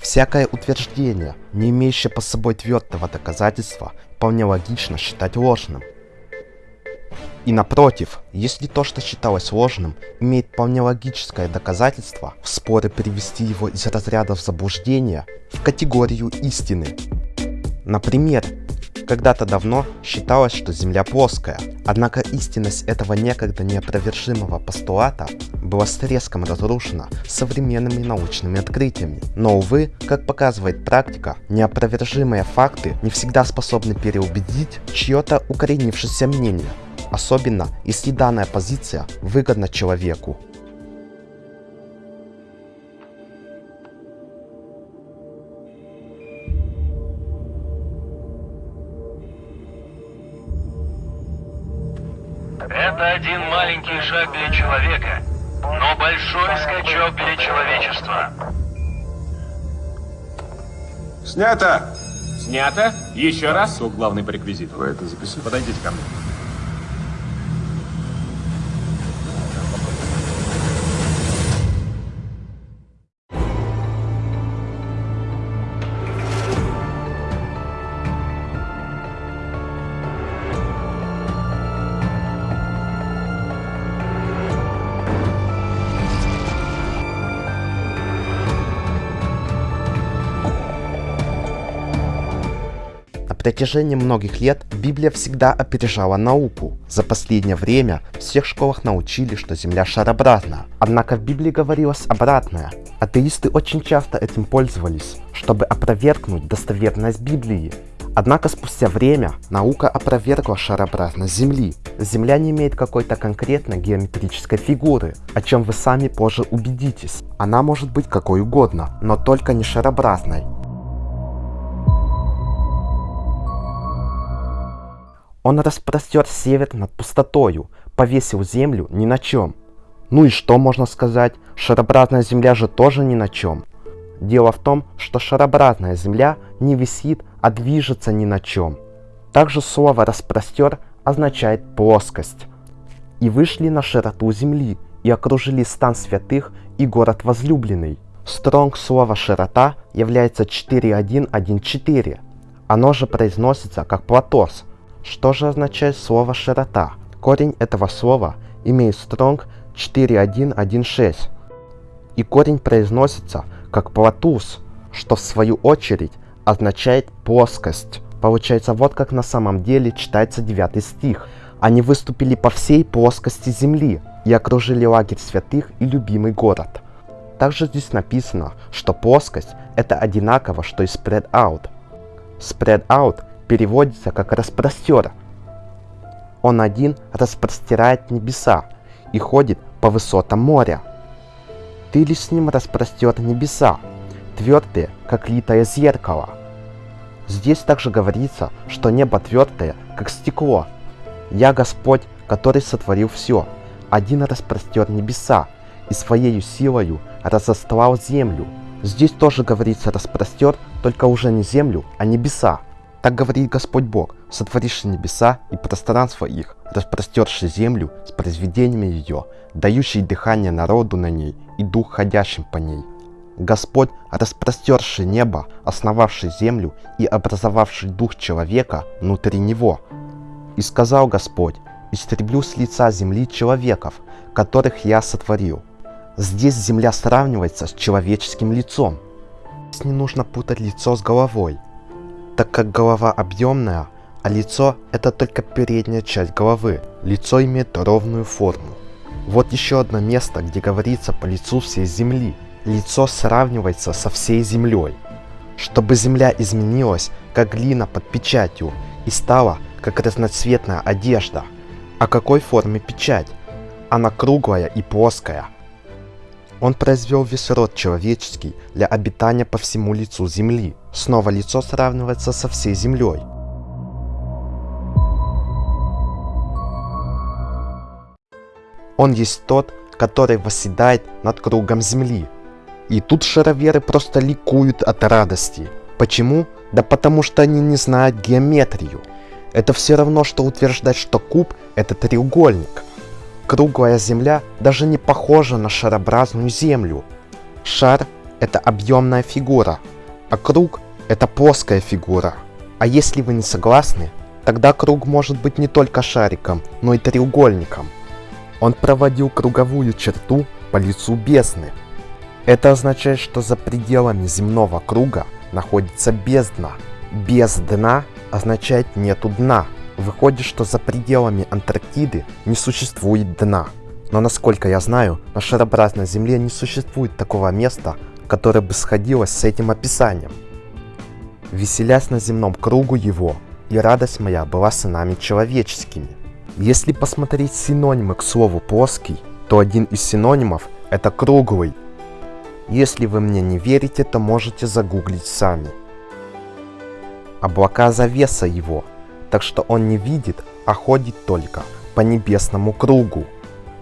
Всякое утверждение, не имеющее по собой твердого доказательства, вполне логично считать ложным. И напротив, если то, что считалось ложным, имеет вполне логическое доказательство, в споре перевести его из разрядов заблуждения в категорию истины. Например, когда-то давно считалось, что Земля плоская, однако истинность этого некогда неопровержимого постулата была с треском разрушена современными научными открытиями. Но, увы, как показывает практика, неопровержимые факты не всегда способны переубедить чье-то укоренившееся мнение, особенно если данная позиция выгодна человеку. Это один маленький шаг для человека, но большой скачок для человечества. Снято! Снято. Еще раз. Кто главный по реквизиту? Вы это записали? Подойдите ко мне. Протяжении многих лет Библия всегда опережала науку. За последнее время в всех школах научили, что Земля шарообразна. Однако в Библии говорилось обратное. Атеисты очень часто этим пользовались, чтобы опровергнуть достоверность Библии. Однако спустя время наука опровергла шарообразность Земли. Земля не имеет какой-то конкретной геометрической фигуры, о чем вы сами позже убедитесь. Она может быть какой угодно, но только не шарообразной. Он распростер север над пустотою, повесил землю ни на чем. Ну и что можно сказать, шарообразная земля же тоже ни на чем. Дело в том, что шарообразная земля не висит, а движется ни на чем. Также слово «распростер» означает «плоскость». И вышли на широту земли, и окружили стан святых и город возлюбленный. Стронг слова «широта» является 4114. Оно же произносится как «платос», что же означает слово «широта»? Корень этого слова имеет стронг 4116. И корень произносится как «платус», что в свою очередь означает «плоскость». Получается, вот как на самом деле читается 9 стих. Они выступили по всей плоскости земли и окружили лагерь святых и любимый город. Также здесь написано, что плоскость это одинаково, что и spread out. Spread out переводится как распростер. Он один распростирает небеса и ходит по высотам моря. Ты лишь с ним распростер небеса, твердые, как литое зеркало. Здесь также говорится, что небо твердое, как стекло. Я Господь, который сотворил все, один распростер небеса и своею силою разостлал землю. Здесь тоже говорится распростер, только уже не землю, а небеса. Так говорит Господь Бог, сотворивший небеса и пространство их, распростерший землю с произведениями ее, дающий дыхание народу на ней и дух ходящим по ней. Господь, распростерший небо, основавший землю и образовавший дух человека внутри него. И сказал Господь, истреблю с лица земли человеков, которых я сотворил. Здесь земля сравнивается с человеческим лицом. Здесь не нужно путать лицо с головой, так как голова объемная, а лицо это только передняя часть головы. Лицо имеет ровную форму. Вот еще одно место, где говорится по лицу всей земли. Лицо сравнивается со всей землей. Чтобы земля изменилась, как глина под печатью, и стала, как разноцветная одежда. О какой форме печать? Она круглая и плоская. Он произвел весь род человеческий для обитания по всему лицу земли. Снова лицо сравнивается со всей землей. Он есть тот, который восседает над кругом земли. И тут шароверы просто ликуют от радости. Почему? Да потому что они не знают геометрию. Это все равно, что утверждать, что куб это треугольник. Круглая земля даже не похожа на шарообразную землю. Шар – это объемная фигура, а круг – это плоская фигура. А если вы не согласны, тогда круг может быть не только шариком, но и треугольником. Он проводил круговую черту по лицу бездны. Это означает, что за пределами земного круга находится бездна. Без дна означает нету дна. Выходит, что за пределами Антарктиды не существует дна. Но насколько я знаю, на шарообразной Земле не существует такого места, которое бы сходилось с этим описанием. Веселясь на земном кругу его, и радость моя была сынами человеческими. Если посмотреть синонимы к слову плоский, то один из синонимов это круглый. Если вы мне не верите, то можете загуглить сами. Облака завеса его, так что он не видит, а ходит только по небесному кругу.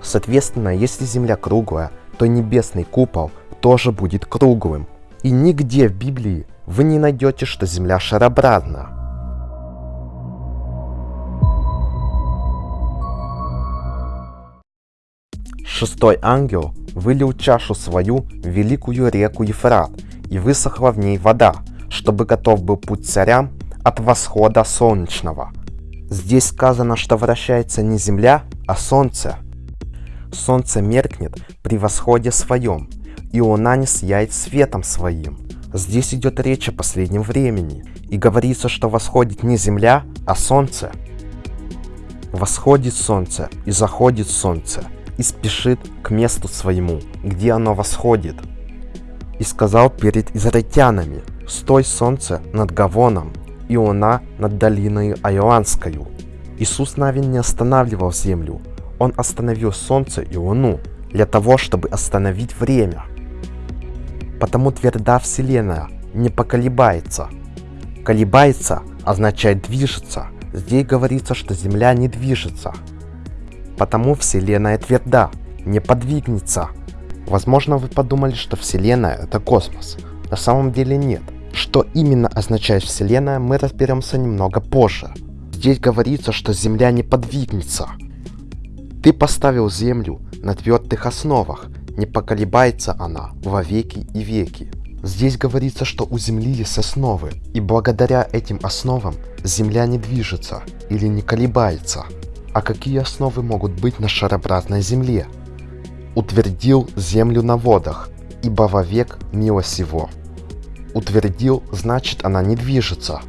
Соответственно, если Земля круглая, то небесный купол тоже будет круглым. И нигде в Библии вы не найдете, что Земля шарообразна. Шестой ангел вылил чашу свою в великую реку Ефрат, и высохла в ней вода, чтобы готов был путь царям от восхода солнечного. Здесь сказано, что вращается не земля, а солнце. Солнце меркнет при восходе своем, и луна не сияет светом своим. Здесь идет речь о последнем времени, и говорится, что восходит не земля, а солнце. Восходит солнце и заходит солнце, и спешит к месту своему, где оно восходит. И сказал перед израильтянами, «Стой, солнце, над Гавоном, и луна над долиной Айландскою». Иисус Навин не останавливал землю, Он остановил солнце и луну для того, чтобы остановить время. Потому тверда Вселенная не поколебается. Колебается означает движется. Здесь говорится, что Земля не движется. Потому Вселенная тверда, не подвигнется. Возможно, вы подумали, что Вселенная — это космос. На самом деле нет. Что именно означает Вселенная, мы разберемся немного позже. Здесь говорится, что Земля не подвигнется. Ты поставил Землю на твердых основах, не поколебается она во веки и веки. Здесь говорится, что у Земли есть основы, и благодаря этим основам Земля не движется или не колебается. А какие основы могут быть на шарообразной Земле? Утвердил Землю на водах, ибо вовек милость его. Утвердил, значит она не движется,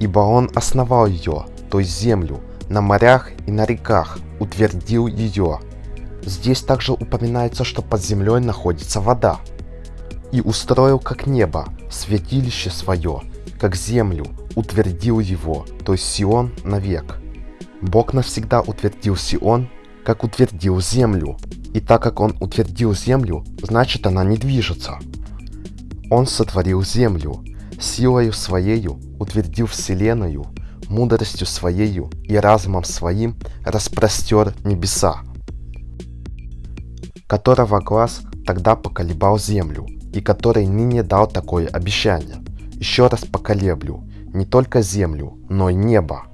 ибо он основал ее, то есть землю, на морях и на реках, утвердил ее. Здесь также упоминается, что под землей находится вода. И устроил как небо, святилище свое, как землю, утвердил его, то есть Сион навек. Бог навсегда утвердил Сион, как утвердил землю. И так как он утвердил землю, значит она не движется. Он сотворил землю, силою своею утвердил вселенную, мудростью своею и разумом своим распростер небеса, которого глаз тогда поколебал землю, и который ныне дал такое обещание. Еще раз поколеблю не только землю, но и небо.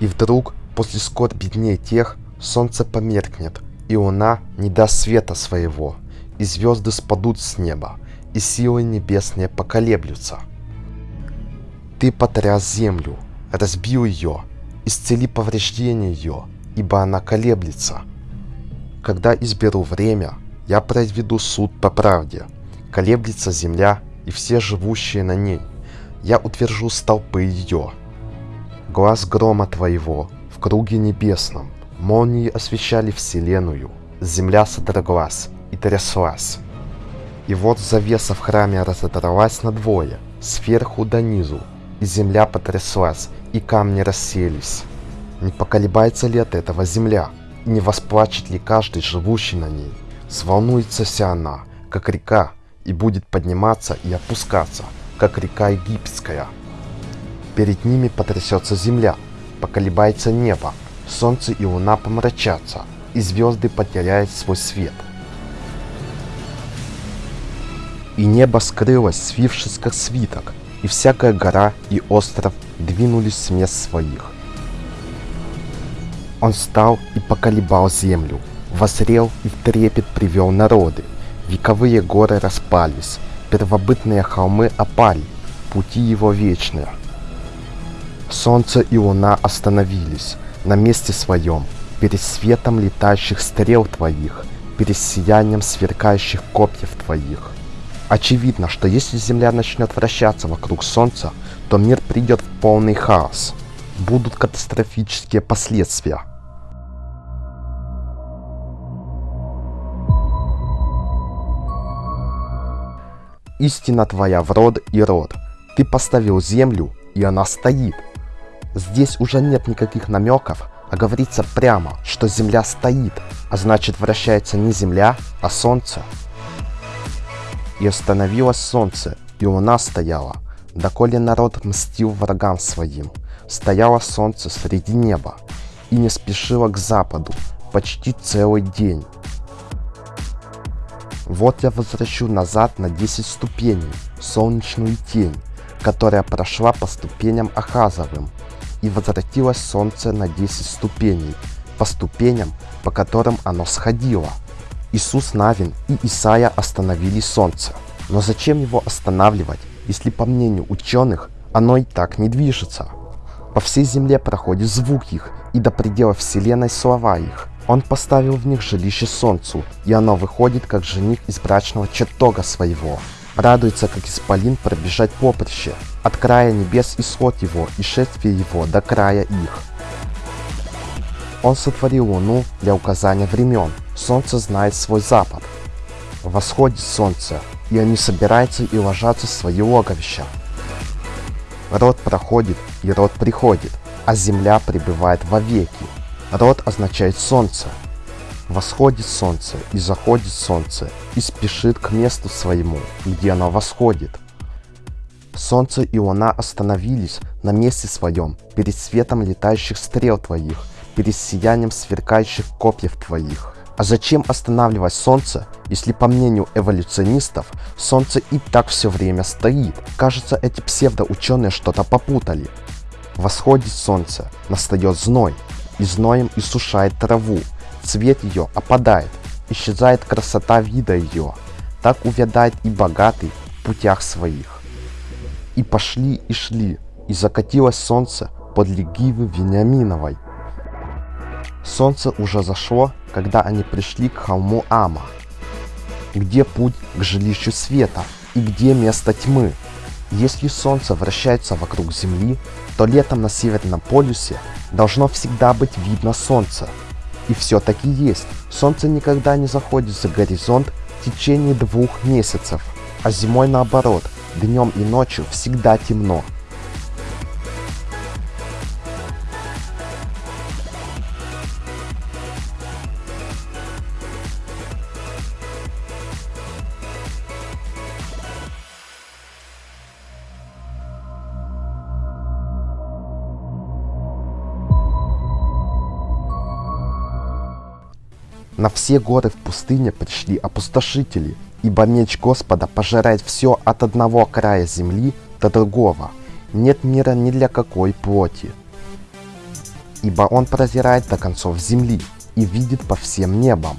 И вдруг, после скорби дней тех, солнце померкнет, и луна не даст света своего, и звезды спадут с неба, и силы небесные поколеблются. Ты потряс землю, разбил ее, исцели повреждения ее, ибо она колеблется. Когда изберу время, я произведу суд по правде. Колеблется земля и все живущие на ней. Я утвержу столпы ее. Глаз грома твоего в круге небесном, молнии освещали вселенную, земля содроглась и тряслась. И вот завеса в храме разодралась надвое, сверху до низу, и земля потряслась, и камни расселись. Не поколебается ли от этого земля? Не восплачет ли каждый, живущий на ней? Сволнуется вся она, как река, и будет подниматься и опускаться, как река египетская. Перед ними потрясется земля, поколебается небо, солнце и луна помрачатся, и звезды потеряют свой свет. И небо скрылось, свившись как свиток, и всякая гора и остров двинулись с мест своих, Он встал и поколебал землю, возрел и в трепет привел народы. Вековые горы распались, первобытные холмы опали, пути его вечные. Солнце и луна остановились на месте своем, перед светом летающих стрел твоих, перед сиянием сверкающих копьев твоих. Очевидно, что если Земля начнет вращаться вокруг Солнца, то мир придет в полный хаос. Будут катастрофические последствия. Истина твоя в род и род. Ты поставил землю, и она стоит. Здесь уже нет никаких намеков, а говорится прямо, что Земля стоит, а значит вращается не Земля, а Солнце. И остановилось Солнце, и Луна стояла, доколе народ мстил врагам своим. Стояло Солнце среди неба, и не спешило к западу почти целый день. Вот я возвращу назад на 10 ступеней солнечную тень, которая прошла по ступеням Ахазовым, и возвратилось солнце на 10 ступеней, по ступеням, по которым оно сходило. Иисус Навин и Исаия остановили солнце. Но зачем его останавливать, если по мнению ученых оно и так не движется? По всей земле проходит звук их, и до предела вселенной слова их. Он поставил в них жилище солнцу, и оно выходит, как жених из брачного чертога своего. Радуется, как исполин пробежать поприще, от края небес исход его, и шествие его до края их. Он сотворил луну для указания времен, солнце знает свой запад. Восходит солнце, и они собираются и ложатся в свои логовища. Род проходит, и род приходит, а земля пребывает вовеки. Род означает солнце. Восходит солнце, и заходит солнце, и спешит к месту своему, где оно восходит. Солнце и луна остановились на месте своем, перед светом летающих стрел твоих, перед сиянием сверкающих копьев твоих. А зачем останавливать солнце, если по мнению эволюционистов, солнце и так все время стоит? Кажется, эти псевдоученые что-то попутали. Восходит солнце, настает зной, и зноем иссушает траву, цвет ее опадает, исчезает красота вида ее. Так увядает и богатый в путях своих. И пошли и шли, и закатилось солнце под Гивы Вениаминовой. Солнце уже зашло, когда они пришли к холму Ама. Где путь к жилищу света и где место тьмы? Если Солнце вращается вокруг Земли, то летом на Северном полюсе должно всегда быть видно Солнце. И все-таки есть. Солнце никогда не заходит за горизонт в течение двух месяцев, а зимой наоборот, днем и ночью всегда темно. На все горы в пустыне пришли опустошители, ибо меч Господа пожирает все от одного края земли до другого. Нет мира ни для какой плоти. Ибо он прозирает до концов земли и видит по всем небам.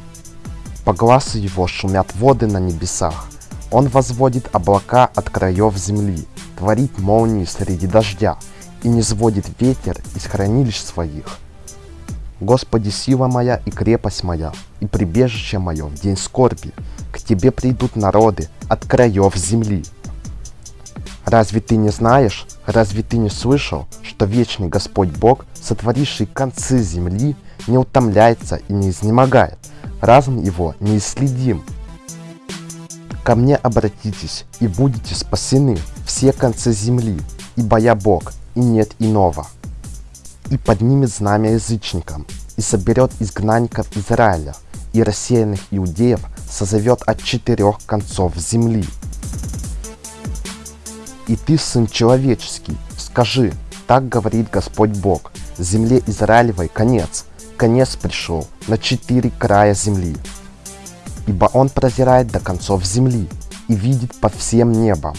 По глазу его шумят воды на небесах. Он возводит облака от краев земли, творит молнии среди дождя и не сводит ветер из хранилищ своих. Господи, сила моя и крепость моя, и прибежище мое в день скорби. К Тебе придут народы от краев земли. Разве ты не знаешь, разве ты не слышал, что вечный Господь Бог, сотворивший концы земли, не утомляется и не изнемогает, разум его неисследим. Ко мне обратитесь, и будете спасены все концы земли, ибо я Бог, и нет иного и поднимет знамя язычникам, и соберет изгнанников Израиля, и рассеянных иудеев созовет от четырех концов земли. И ты, сын человеческий, скажи, так говорит Господь Бог, земле Израилевой конец, конец пришел на четыре края земли. Ибо он прозирает до концов земли и видит по всем небам,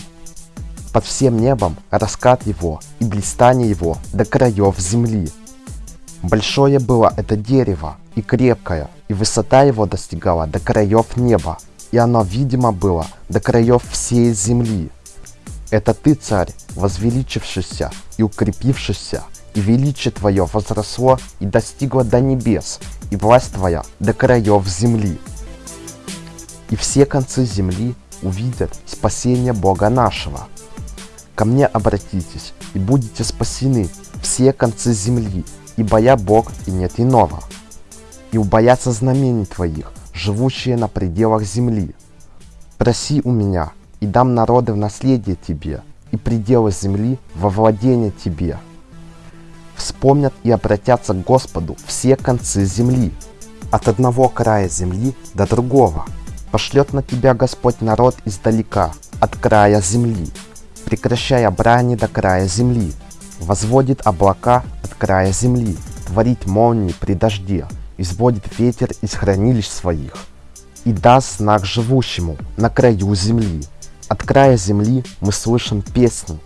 под всем небом раскат его и блистание его до краев земли. Большое было это дерево и крепкое, и высота его достигала до краев неба, и оно видимо было до краев всей земли. Это ты, царь, возвеличившийся и укрепившийся, и величие твое возросло и достигло до небес, и власть твоя до краев земли. И все концы земли увидят спасение Бога нашего. Ко мне обратитесь, и будете спасены все концы земли, ибо я Бог и нет иного. И убоятся знамений твоих, живущие на пределах земли. Проси у меня, и дам народы в наследие тебе, и пределы земли во владение тебе. Вспомнят и обратятся к Господу все концы земли, от одного края земли до другого. Пошлет на тебя Господь народ издалека, от края земли, прекращая брани до края земли, возводит облака от края земли, творит молнии при дожде, изводит ветер из хранилищ своих, и даст знак живущему на краю земли. От края земли мы слышим песни,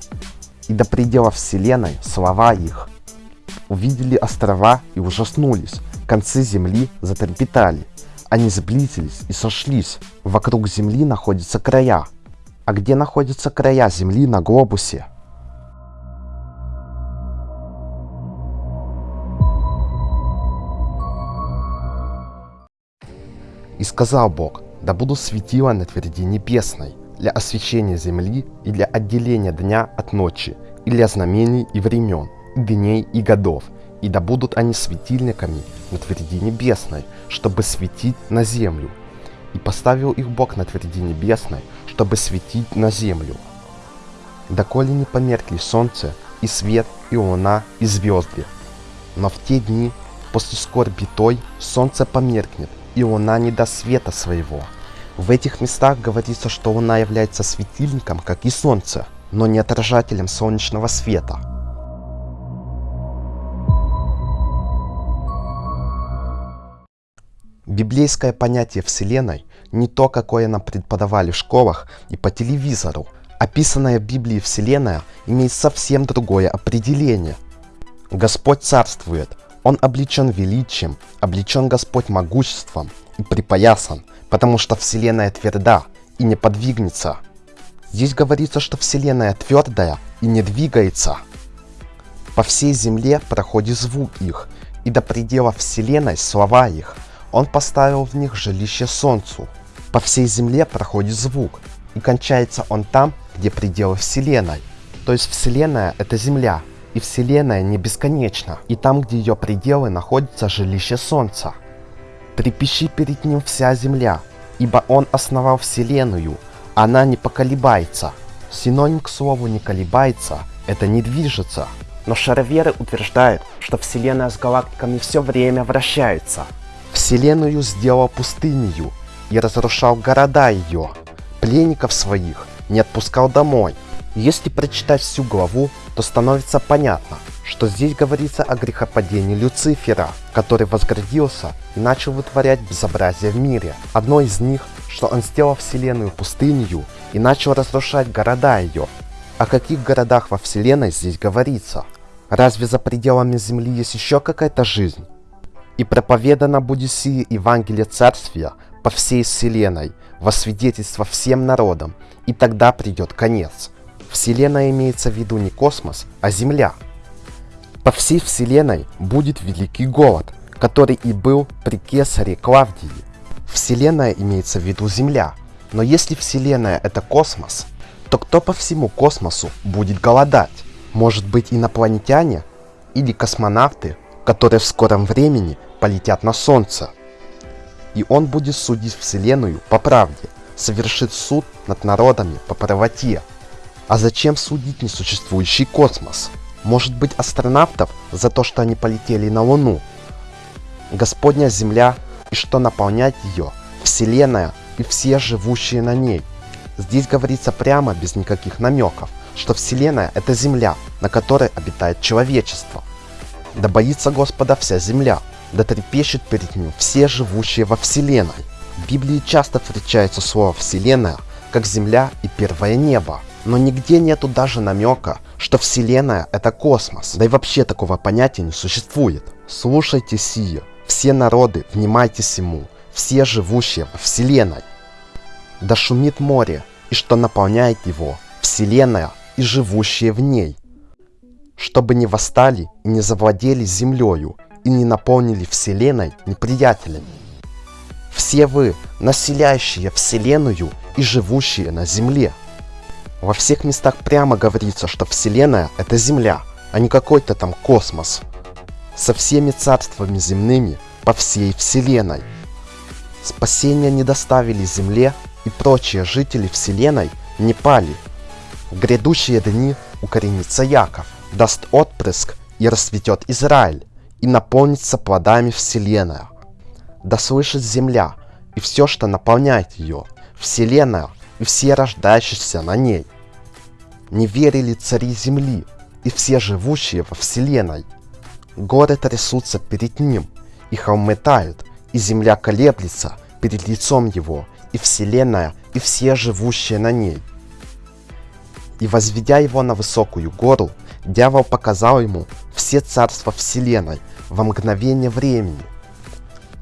и до предела вселенной слова их. Увидели острова и ужаснулись, концы земли затрепетали. Они сблизились и сошлись. Вокруг земли находятся края. А где находятся края земли на глобусе? И сказал Бог, да буду светила на тверди небесной, для освещения земли и для отделения дня от ночи, и для знамений и времен, и дней и годов, и да будут они светильниками на тверди небесной, чтобы светить на землю. И поставил их Бог на тверди небесной, чтобы светить на землю. Доколе не померкли солнце, и свет, и луна, и звезды. Но в те дни, после скорби той, солнце померкнет, и луна не даст света своего. В этих местах говорится, что луна является светильником, как и солнце, но не отражателем солнечного света. Библейское понятие Вселенной не то, какое нам преподавали в школах и по телевизору. Описанная в Библии Вселенная имеет совсем другое определение. Господь царствует, Он облечен величием, облечен Господь могуществом и припоясан, потому что Вселенная тверда и не подвигнется. Здесь говорится, что Вселенная твердая и не двигается. По всей земле проходит звук их, и до предела Вселенной слова их – он поставил в них жилище солнцу. По всей земле проходит звук, и кончается он там, где пределы Вселенной. То есть Вселенная — это Земля, и Вселенная не бесконечна, и там, где ее пределы, находится жилище Солнца. Трепещи перед ним вся Земля, ибо он основал Вселенную, она не поколебается. Синоним к слову «не колебается» — это «не движется». Но шароверы утверждают, что Вселенная с галактиками все время вращается, Вселенную сделал пустынью и разрушал города ее. Пленников своих не отпускал домой. Если прочитать всю главу, то становится понятно, что здесь говорится о грехопадении Люцифера, который возгордился и начал вытворять безобразие в мире. Одно из них, что он сделал вселенную пустынью и начал разрушать города ее. О каких городах во вселенной здесь говорится? Разве за пределами Земли есть еще какая-то жизнь? И проповедано будет сие Евангелие Царствия по всей вселенной, во свидетельство всем народам, и тогда придет конец. Вселенная имеется в виду не космос, а Земля. По всей вселенной будет великий голод, который и был при кесаре Клавдии. Вселенная имеется в виду Земля. Но если Вселенная это космос, то кто по всему космосу будет голодать? Может быть инопланетяне или космонавты, которые в скором времени полетят на Солнце. И он будет судить Вселенную по правде, совершит суд над народами по правоте. А зачем судить несуществующий космос? Может быть астронавтов за то, что они полетели на Луну? Господня Земля и что наполнять ее, Вселенная и все живущие на ней. Здесь говорится прямо, без никаких намеков, что Вселенная это Земля, на которой обитает человечество. Да боится Господа вся Земля, да трепещет перед ним все живущие во Вселенной. В Библии часто встречается слово «Вселенная» как земля и первое небо, но нигде нету даже намека, что Вселенная — это космос, да и вообще такого понятия не существует. Слушайте сие, все народы, внимайтесь ему, все живущие во Вселенной. Да шумит море, и что наполняет его, Вселенная и живущие в ней. Чтобы не восстали и не завладели землею, и не наполнили Вселенной неприятелями. Все вы, населяющие Вселенную и живущие на Земле. Во всех местах прямо говорится, что Вселенная — это Земля, а не какой-то там космос. Со всеми царствами земными по всей Вселенной. Спасения не доставили Земле, и прочие жители Вселенной не пали. В грядущие дни укоренится Яков, даст отпрыск и расцветет Израиль, и наполнится плодами Вселенная. Да слышит земля и все, что наполняет ее, Вселенная и все рождающиеся на ней. Не верили цари земли и все живущие во Вселенной. Горы трясутся перед ним, и холмы тают, и земля колеблется перед лицом его, и Вселенная, и все живущие на ней. И возведя его на высокую гору, дьявол показал ему все царства Вселенной во мгновение времени.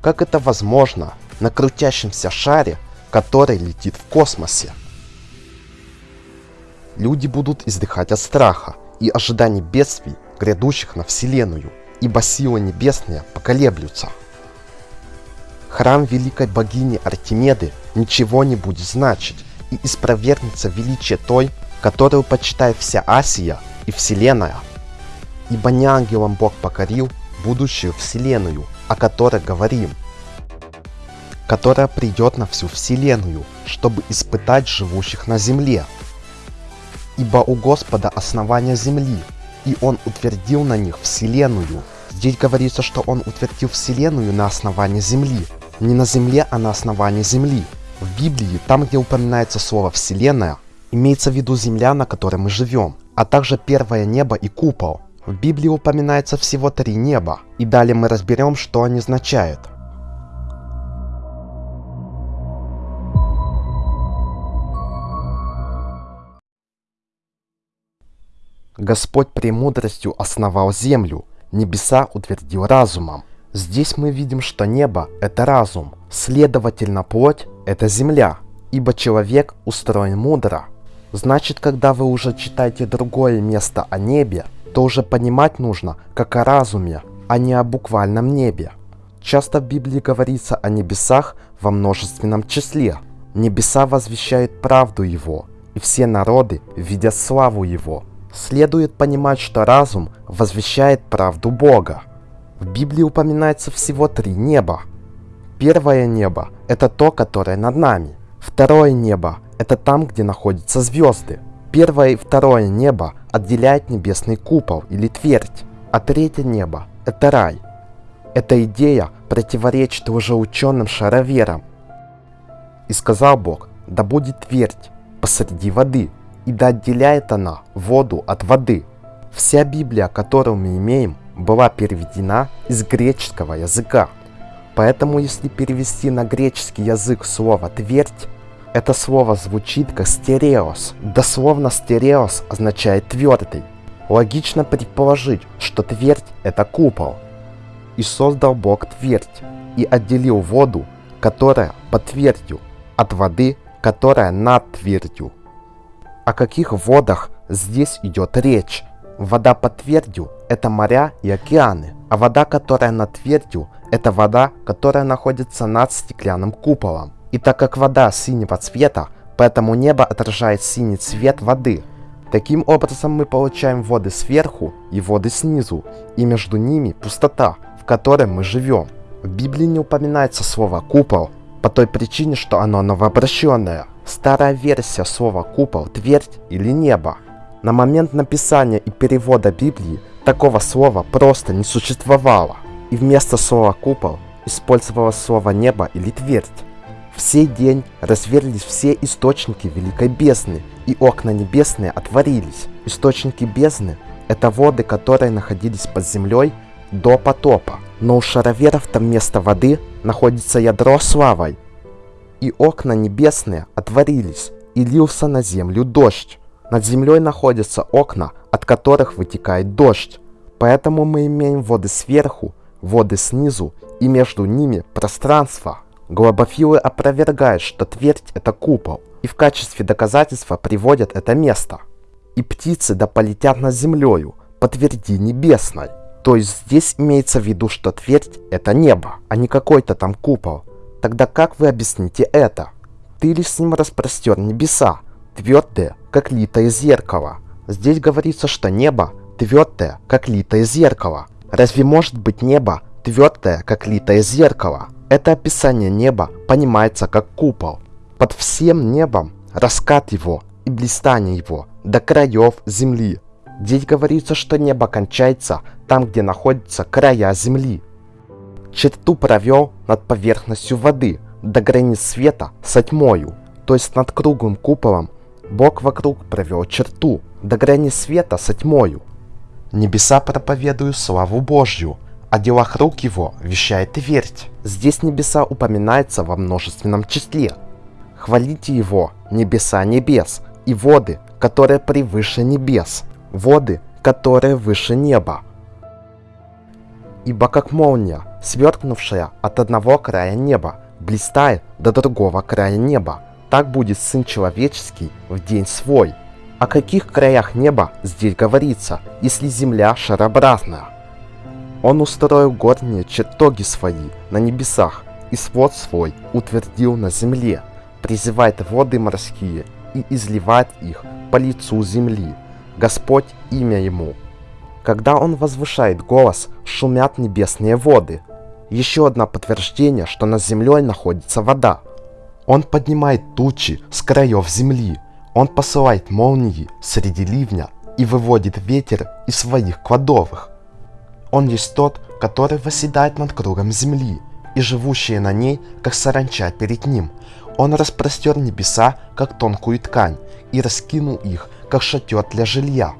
Как это возможно на крутящемся шаре, который летит в космосе? Люди будут издыхать от страха и ожиданий бедствий, грядущих на Вселенную, ибо силы небесные поколеблются. Храм великой богини Артемиды ничего не будет значить, и испровергнется величие той, которую почитает вся Асия и Вселенная. Ибо не ангелом Бог покорил будущую Вселенную, о которой говорим, которая придет на всю Вселенную, чтобы испытать живущих на земле. Ибо у Господа основание земли, и Он утвердил на них Вселенную. Здесь говорится, что Он утвердил Вселенную на основании земли. Не на земле, а на основании земли. В Библии, там где упоминается слово «Вселенная», имеется в виду земля, на которой мы живем, а также первое небо и купол. В Библии упоминается всего три неба, и далее мы разберем, что они означают. Господь премудростью основал землю, небеса утвердил разумом. Здесь мы видим, что небо – это разум, следовательно, плоть – это земля, ибо человек устроен мудро. Значит, когда вы уже читаете другое место о небе, то уже понимать нужно, как о разуме, а не о буквальном небе. Часто в Библии говорится о небесах во множественном числе. Небеса возвещают правду Его, и все народы видят славу Его – следует понимать, что разум возвещает правду Бога. В Библии упоминается всего три неба. Первое небо – это то, которое над нами. Второе небо – это там, где находятся звезды. Первое и второе небо отделяет небесный купол или твердь, а третье небо – это рай. Эта идея противоречит лжеученым шароверам. И сказал Бог, да будет твердь посреди воды – и да отделяет она воду от воды. Вся Библия, которую мы имеем, была переведена из греческого языка. Поэтому если перевести на греческий язык слово «твердь», это слово звучит как «стереос». Дословно «стереос» означает «твердый». Логично предположить, что твердь – это купол. И создал Бог твердь, и отделил воду, которая под твердью, от воды, которая над твердью. О каких водах здесь идет речь? Вода под твердью – это моря и океаны, а вода, которая над твердью – это вода, которая находится над стеклянным куполом. И так как вода синего цвета, поэтому небо отражает синий цвет воды. Таким образом мы получаем воды сверху и воды снизу, и между ними пустота, в которой мы живем. В Библии не упоминается слово «купол», по той причине, что оно новообращенное – Старая версия слова «купол», «твердь» или «небо». На момент написания и перевода Библии такого слова просто не существовало, и вместо слова «купол» использовалось слово «небо» или «твердь». В сей день разверлись все источники Великой Бездны, и окна небесные отворились. Источники бездны – это воды, которые находились под землей до потопа. Но у шароверов там вместо воды находится ядро славой, и окна небесные отворились, и лился на землю дождь. Над землей находятся окна, от которых вытекает дождь. Поэтому мы имеем воды сверху, воды снизу и между ними пространство. Глобофилы опровергают, что твердь это купол, и в качестве доказательства приводят это место. И птицы да полетят над землею, по тверди небесной. То есть здесь имеется в виду, что твердь это небо, а не какой-то там купол. Тогда как вы объясните это? Ты лишь с ним распростер небеса, твердые, как литое зеркало. Здесь говорится, что небо твердое, как литое зеркало. Разве может быть небо твердое, как литое зеркало? Это описание неба понимается как купол. Под всем небом раскат его и блистание его до краев земли. Здесь говорится, что небо кончается там, где находятся края земли. Черту провел над поверхностью воды до границ света со тьмою, то есть над круглым куполом Бог вокруг провел черту до границ света со тьмою. Небеса проповедуют славу Божью, о делах рук его вещает твердь. Здесь небеса упоминаются во множественном числе. Хвалите его, небеса небес, и воды, которые превыше небес, воды, которые выше неба. Ибо как молния, сверкнувшая от одного края неба, блистает до другого края неба, так будет Сын Человеческий в день свой. О каких краях неба здесь говорится, если земля шарообразная? Он устроил горние чертоги свои на небесах, и свод свой утвердил на земле, призывает воды морские и изливает их по лицу земли. Господь имя ему. Когда он возвышает голос, шумят небесные воды. Еще одно подтверждение, что над землей находится вода. Он поднимает тучи с краев земли. Он посылает молнии среди ливня и выводит ветер из своих кладовых. Он есть тот, который восседает над кругом земли, и живущие на ней, как саранча перед ним. Он распростер небеса, как тонкую ткань, и раскинул их, как шатер для жилья.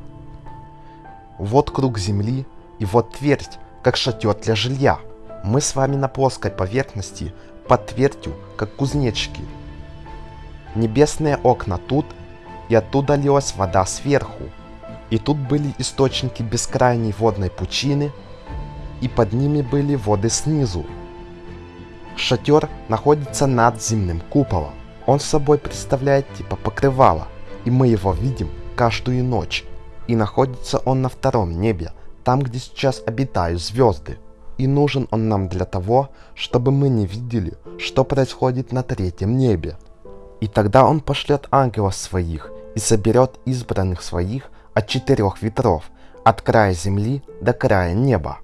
Вот круг земли, и вот твердь, как шатер для жилья. Мы с вами на плоской поверхности, под твердью, как кузнечики. Небесные окна тут, и оттуда лилась вода сверху. И тут были источники бескрайней водной пучины, и под ними были воды снизу. Шатер находится над земным куполом. Он собой представляет типа покрывала, и мы его видим каждую ночь. И находится он на втором небе, там, где сейчас обитают звезды. И нужен он нам для того, чтобы мы не видели, что происходит на третьем небе. И тогда он пошлет ангелов своих и соберет избранных своих от четырех ветров, от края земли до края неба.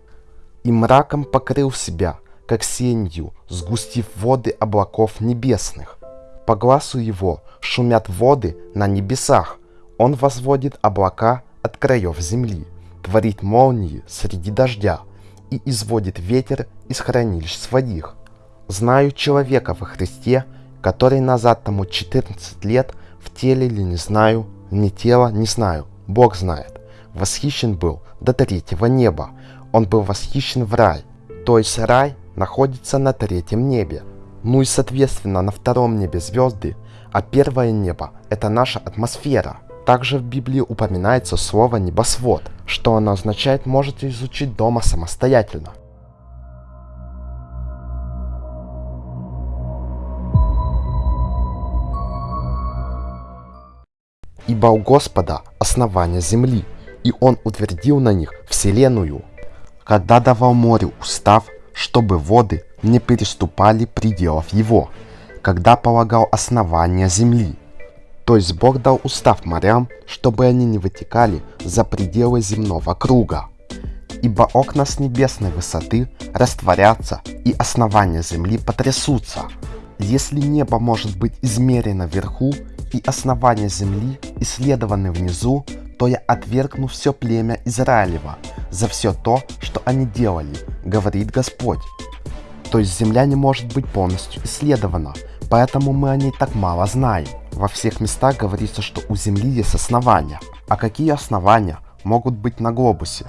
И мраком покрыл себя, как сенью, сгустив воды облаков небесных. По глазу его шумят воды на небесах. Он возводит облака от краев земли, творит молнии среди дождя и изводит ветер из хранилищ своих. Знаю человека во Христе, который назад тому 14 лет в теле ли не знаю, не тело не знаю, Бог знает. Восхищен был до третьего неба. Он был восхищен в рай. То есть рай находится на третьем небе. Ну и соответственно на втором небе звезды, а первое небо это наша атмосфера. Также в Библии упоминается слово «небосвод», что оно означает можете изучить дома самостоятельно. Ибо у Господа основание земли, и Он утвердил на них вселенную, когда давал морю устав, чтобы воды не переступали пределов его, когда полагал основание земли. То есть Бог дал устав морям, чтобы они не вытекали за пределы земного круга. Ибо окна с небесной высоты растворятся, и основания земли потрясутся. Если небо может быть измерено вверху, и основания земли исследованы внизу, то я отвергну все племя Израилева за все то, что они делали, говорит Господь. То есть земля не может быть полностью исследована, поэтому мы о ней так мало знаем. Во всех местах говорится, что у Земли есть основания. А какие основания могут быть на глобусе?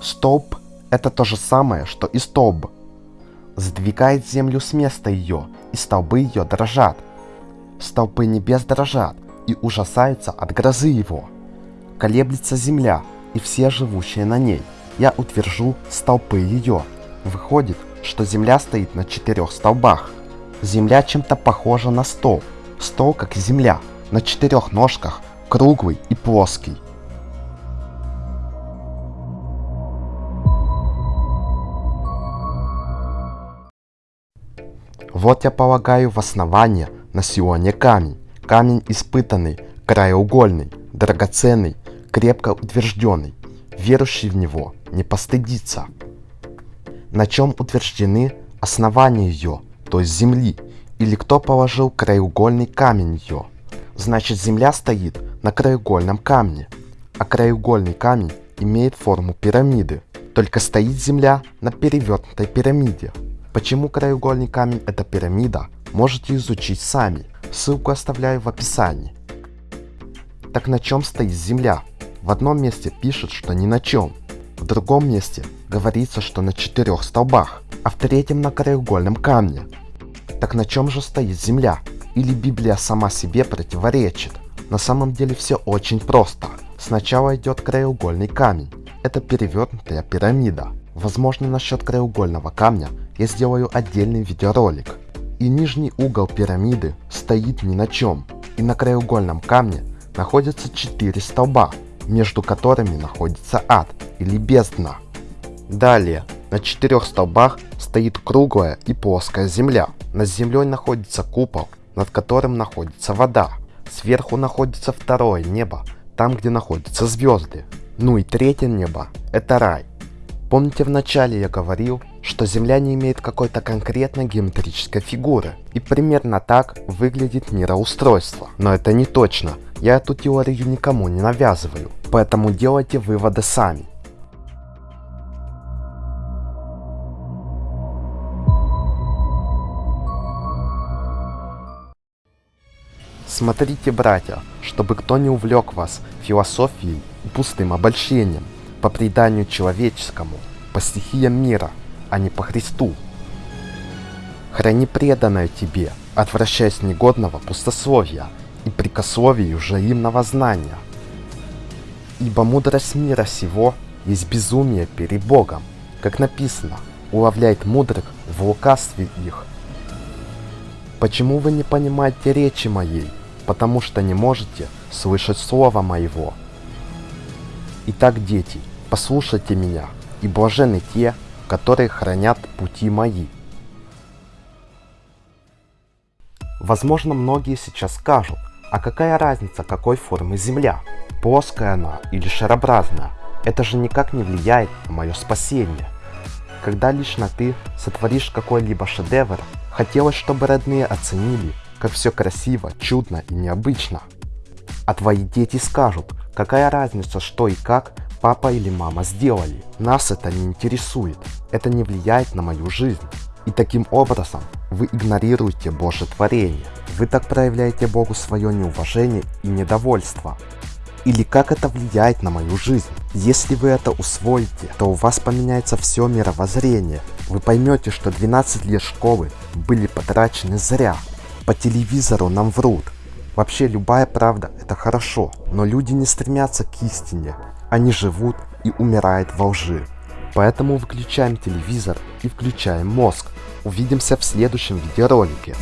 Столб – это то же самое, что и столб. Сдвигает землю с места ее, и столбы ее дрожат. Столпы небес дрожат и ужасаются от грозы его. Колеблется земля и все живущие на ней. Я утвержу столпы ее. Выходит, что земля стоит на четырех столбах. Земля чем-то похожа на стол. Стол, как земля, на четырех ножках, круглый и плоский. Вот я полагаю в основание на Сионе камень. Камень испытанный, краеугольный, драгоценный, крепко утвержденный. Верующий в него не постыдится. На чем утверждены основания ее, то есть земли, или кто положил краеугольный камень ее. Значит земля стоит на краеугольном камне, а краеугольный камень имеет форму пирамиды, только стоит земля на перевернутой пирамиде. Почему краеугольный камень это пирамида, можете изучить сами. Ссылку оставляю в описании. Так на чем стоит Земля? В одном месте пишут, что ни на чем. В другом месте говорится, что на четырех столбах, а в третьем на краеугольном камне. Так на чем же стоит Земля? Или Библия сама себе противоречит? На самом деле все очень просто. Сначала идет краеугольный камень. Это перевернутая пирамида. Возможно насчет краеугольного камня я сделаю отдельный видеоролик. И нижний угол пирамиды стоит ни на чем. И на краеугольном камне находятся четыре столба, между которыми находится ад или бездна. Далее, на четырех столбах стоит круглая и плоская земля. Над землей находится купол, над которым находится вода. Сверху находится второе небо, там где находятся звезды. Ну и третье небо – это рай. Помните в начале я говорил, что Земля не имеет какой-то конкретной геометрической фигуры. И примерно так выглядит мироустройство. Но это не точно. Я эту теорию никому не навязываю. Поэтому делайте выводы сами. Смотрите, братья, чтобы кто не увлек вас философией и пустым обольщением по преданию человеческому, по стихиям мира, а не по Христу. Храни преданное тебе, отвращаясь негодного пустословия и прикословию взаимного знания. Ибо мудрость мира сего есть безумие перед Богом, как написано, уловляет мудрых в лукавстве их. Почему вы не понимаете речи моей? Потому что не можете слышать слова моего. Итак, дети, послушайте меня, и блажены те, которые хранят пути мои. Возможно, многие сейчас скажут, а какая разница, какой формы Земля? Плоская она или шарообразная? Это же никак не влияет на мое спасение. Когда лично ты сотворишь какой-либо шедевр, хотелось, чтобы родные оценили, как все красиво, чудно и необычно. А твои дети скажут, какая разница, что и как папа или мама сделали. Нас это не интересует. Это не влияет на мою жизнь. И таким образом вы игнорируете Божье творение. Вы так проявляете Богу свое неуважение и недовольство. Или как это влияет на мою жизнь. Если вы это усвоите, то у вас поменяется все мировоззрение. Вы поймете, что 12 лет школы были потрачены зря. По телевизору нам врут. Вообще любая правда это хорошо, но люди не стремятся к истине. Они живут и умирают во лжи. Поэтому выключаем телевизор и включаем мозг. Увидимся в следующем видеоролике.